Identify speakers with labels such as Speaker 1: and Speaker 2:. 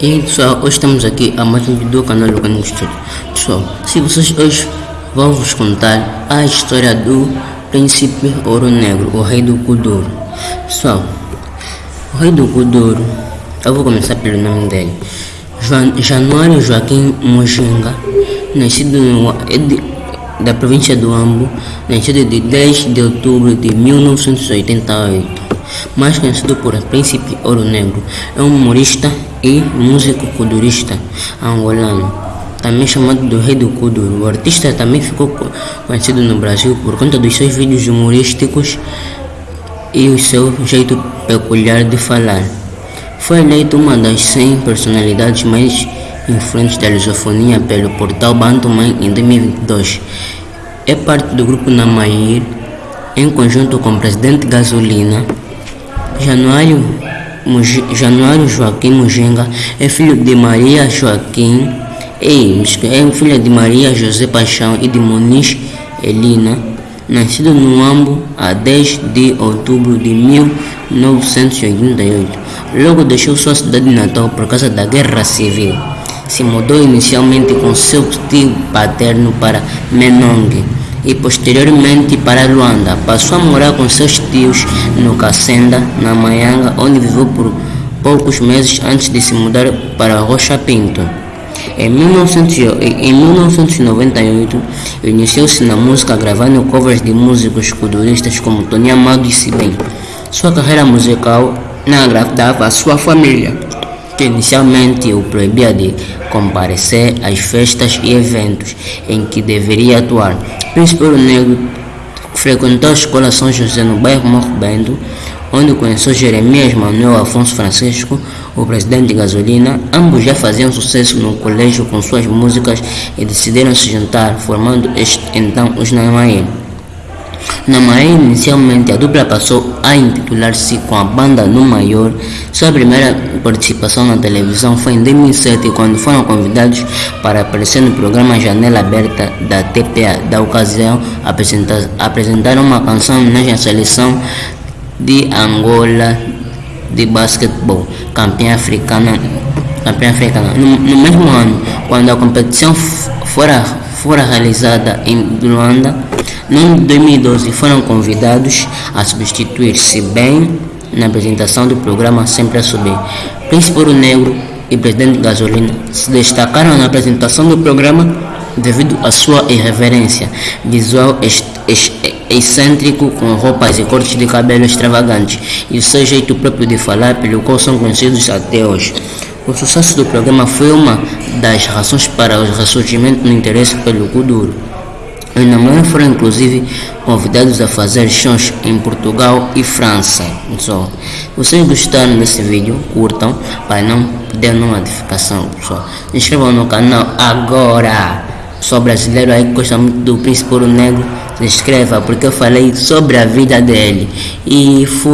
Speaker 1: E pessoal, hoje estamos aqui a mais um vídeo do canal Lucano Studio. Pessoal, se vocês hoje vou vos contar a história do príncipe Ouro Negro, o rei do Kuduro. Pessoal, o rei do Kuduro, eu vou começar pelo nome dele. Januário Joaquim Mojinga, nascido no, é da província do Ambo, nascido de 10 de outubro de 1988 mais conhecido por Príncipe Ouro Negro, é um humorista e músico kudurista angolano, também chamado do Rei do Kuduro. O artista também ficou conhecido no Brasil por conta dos seus vídeos humorísticos e o seu jeito peculiar de falar. Foi eleito uma das 100 personalidades mais influentes da lusofonia pelo portal Bantuman em 2022. É parte do grupo Namair, em conjunto com o presidente Gasolina, Januário, Januário Joaquim Mujenga é filho de Maria Joaquim, e é filho de Maria José Paixão e de Muniz Elina, nascido no Ambo a 10 de outubro de 1988. Logo deixou sua cidade natal por causa da guerra civil. Se mudou inicialmente com seu tio paterno para Menongue e posteriormente para Luanda. Passou a morar com seus tios no Cacenda, na Maianga, onde viveu por poucos meses antes de se mudar para Rocha Pinto. Em, 1998, iniciou-se na música gravando covers de músicos culturistas como Tony Amado e Sibem. Sua carreira musical não agradava a sua família, que inicialmente o proibia de comparecer às festas e eventos em que deveria atuar. Príncipe Ouro Negro frequentou a escola São José no bairro Morro Bento, onde conheceu Jeremias Manuel Afonso Francisco, o presidente de Gasolina. Ambos já faziam sucesso no colégio com suas músicas e decidiram se juntar, formando este, então os Namaim. Na Maia, inicialmente, a dupla passou a intitular-se com a banda no Maior. Sua primeira participação na televisão foi em 2007, quando foram convidados para aparecer no programa Janela Aberta da TPA. Da ocasião, apresentaram uma canção na seleção de Angola de basquetebol, campeã africana. Campeã africana. No, no mesmo ano, quando a competição fora, fora realizada em Luanda, no 2012 foram convidados a substituir-se bem na apresentação do programa Sempre a Subir. Príncipe Ouro Negro e Presidente Gasolina se destacaram na apresentação do programa devido à sua irreverência, visual excêntrico com roupas e cortes de cabelo extravagantes e o seu jeito próprio de falar pelo qual são conhecidos até hoje. O sucesso do programa foi uma das razões para o ressurgimento no interesse pelo Kuduro. Os namorados foram inclusive convidados a fazer shows em Portugal e França. Pessoal, vocês gostaram desse vídeo, curtam para não perder nenhuma notificação. Pessoal, se inscrevam no canal agora. Sou brasileiro aí que gosta muito do Príncipe Ouro Negro. Se inscreva porque eu falei sobre a vida dele. E fui.